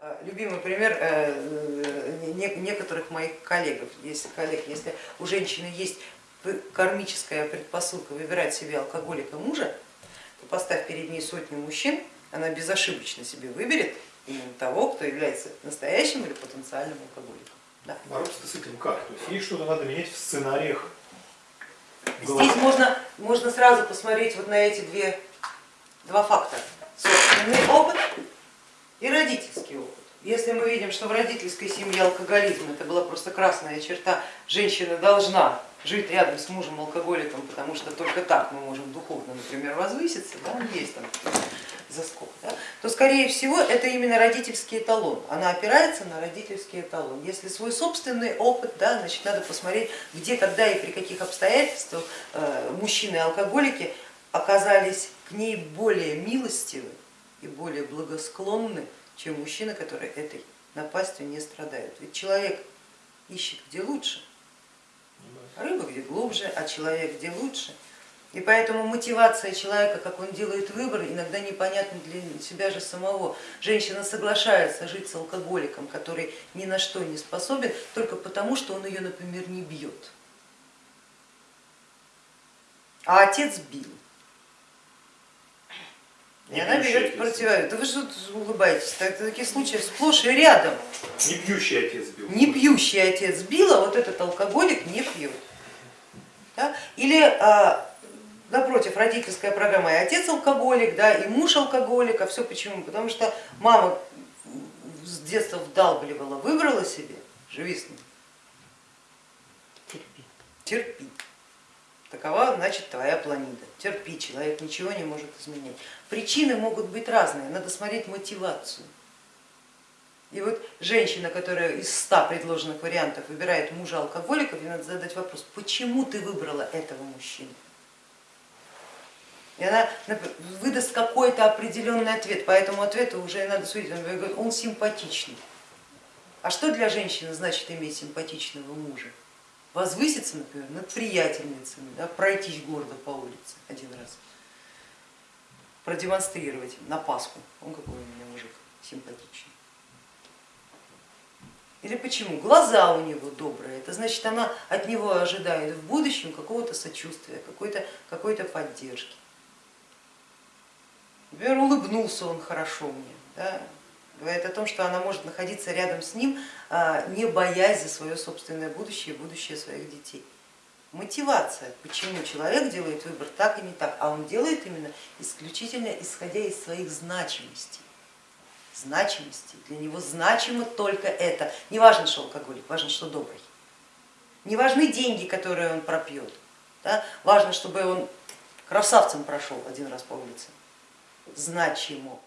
Э, Любимый пример э, не- некоторых моих коллег, если, коллег, если у женщины есть кармическая предпосылка выбирать себе алкоголика мужа, то поставь перед ней сотню мужчин, она безошибочно себе выберет именно того, кто является настоящим или потенциальным алкоголиком. Да. Бороться с этим как? То есть есть что-то надо менять в сценариях. Здесь можно, можно сразу посмотреть вот на эти две, два фактора. Собственный опыт и родительский опыт. Если мы видим, что в родительской семье алкоголизм это была просто красная черта, женщина должна жить рядом с мужем алкоголиком, потому что только так мы можем духовно, например, возвыситься, да, есть там заскок, да, то скорее всего это именно родительский эталон, она опирается на родительский эталон. Если свой собственный опыт, да, значит надо посмотреть, где, когда и при каких обстоятельствах э, мужчины-алкоголики оказались к ней более милостивы и более благосклонны, чем мужчины, которые этой напастью не страдают. Ведь человек ищет где лучше, рыба где глубже, а человек где лучше. И поэтому мотивация человека, как он делает выбор, иногда непонятна для себя же самого. Женщина соглашается жить с алкоголиком, который ни на что не способен, только потому, что он ее, например, не бьет. А отец бил. И Не она берет отец. противовес. Да вы что улыбаетесь? Так- Таких случаев сплошь и рядом. Не пьющий отец бил. Не пьющий отец бил, а вот этот алкоголик не пьет. Да? Или а, напротив, родительская программа, и отец алкоголик, да, и муж алкоголик, а все почему? Потому что мама с детства вдалбливала, выбрала себе, живи с ним, Терпи. терпи. Такова, значит, твоя планида. Терпи, человек ничего не может изменить. Причины могут быть разные, надо смотреть мотивацию. И вот женщина, которая из ста предложенных вариантов выбирает мужа алкоголиков, ей надо задать вопрос, почему ты выбрала этого мужчину? И она выдаст какой-то определенный ответ, по этому ответу уже надо судить, он говорит, он симпатичный. А что для женщины значит иметь симпатичного мужа? Возвыситься, например, над приятельницами, да, пройтись гордо по улице один раз, продемонстрировать на Пасху, он какой у меня мужик симпатичный. Или почему? Глаза у него добрые, это значит она от него ожидает в будущем какого-то сочувствия, какой-то какой поддержки. Например, улыбнулся он хорошо мне, да, говорит о том, что она может находиться рядом с ним, а, не боясь за свое собственное будущее и будущее своих детей. Мотивация, почему человек делает выбор так и не так, а он делает именно исключительно исходя из своих значимостей. Значимости. Для него значимо только это. Не важно, что алкоголик, важно, что добрый. Не важны деньги, которые он пропьет. Да? Важно, чтобы он красавцем прошел один раз по улице. Значимо.